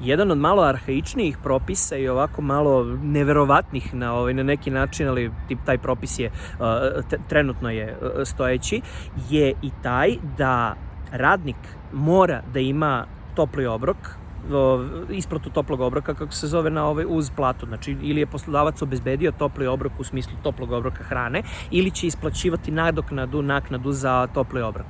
jedan od malo arhaičnijih propisa i ovako malo neverovatnih na ovaj na neki način, ali tip taj propis je uh, trenutno je uh, stojeći, je i taj da radnik mora da ima topli obrok, isplatu toplog obroka, kako se zove na ovaj, uz platu. Znači, ili je poslodavac obezbedio topli obrok u smislu toplog obroka hrane, ili će isplaćivati nadoknadu, naknadu za topli obrok.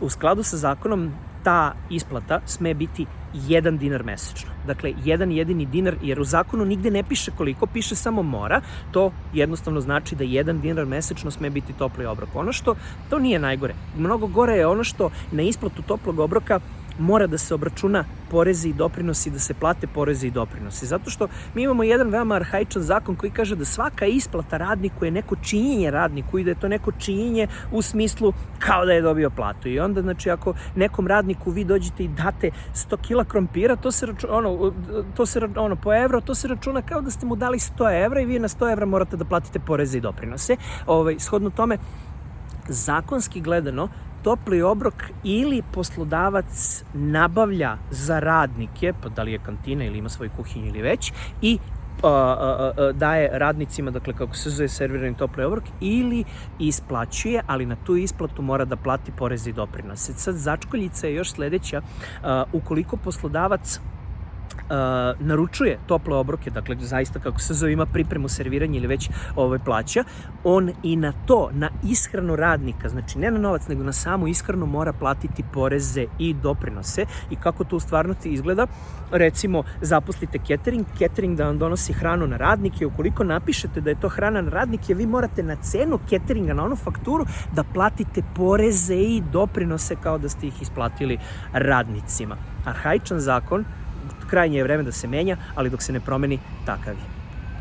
U skladu sa zakonom, ta isplata sme biti jedan dinar mesečno. Dakle, jedan jedini dinar, jer u zakonu nigde ne piše koliko, piše samo mora. To jednostavno znači da jedan dinar mesečno sme biti topli obrok. Ono što, to nije najgore. Mnogo gore je ono što na isplatu toplog obroka mora da se obračuna porezi i doprinosi, da se plate porezi i doprinosi. Zato što mi imamo jedan veoma arhaičan zakon koji kaže da svaka isplata radniku je neko činjenje radniku i da je to neko činjenje u smislu kao da je dobio platu. I onda, znači, ako nekom radniku vi dođete i date 100 kila krompira, to se računa, ono, to se, ono, po evro, to se računa kao da ste mu dali 100 evra i vi na 100 evra morate da platite poreze i doprinose. Ovaj, shodno tome, zakonski gledano, topli obrok ili poslodavac nabavlja za radnike, pa da li je kantina ili ima svoju kuhinju ili već, i a, a, a, daje radnicima, dakle kako se zove servirani topli obrok, ili isplaćuje, ali na tu isplatu mora da plati poreze i doprinose. Sad začkoljica je još sledeća, ukoliko poslodavac uh, naručuje tople obroke, dakle zaista kako se zove ima pripremu serviranja ili već ovaj, plaća, on i na to, na ishranu radnika, znači ne na novac, nego na samu ishranu mora platiti poreze i doprinose i kako to u stvarnosti izgleda, recimo zaposlite catering, catering da vam donosi hranu na radnike, ukoliko napišete da je to hrana na radnike, vi morate na cenu cateringa, na onu fakturu, da platite poreze i doprinose kao da ste ih isplatili radnicima. Arhaičan zakon krajnje je vreme da se menja, ali dok se ne promeni, takav je.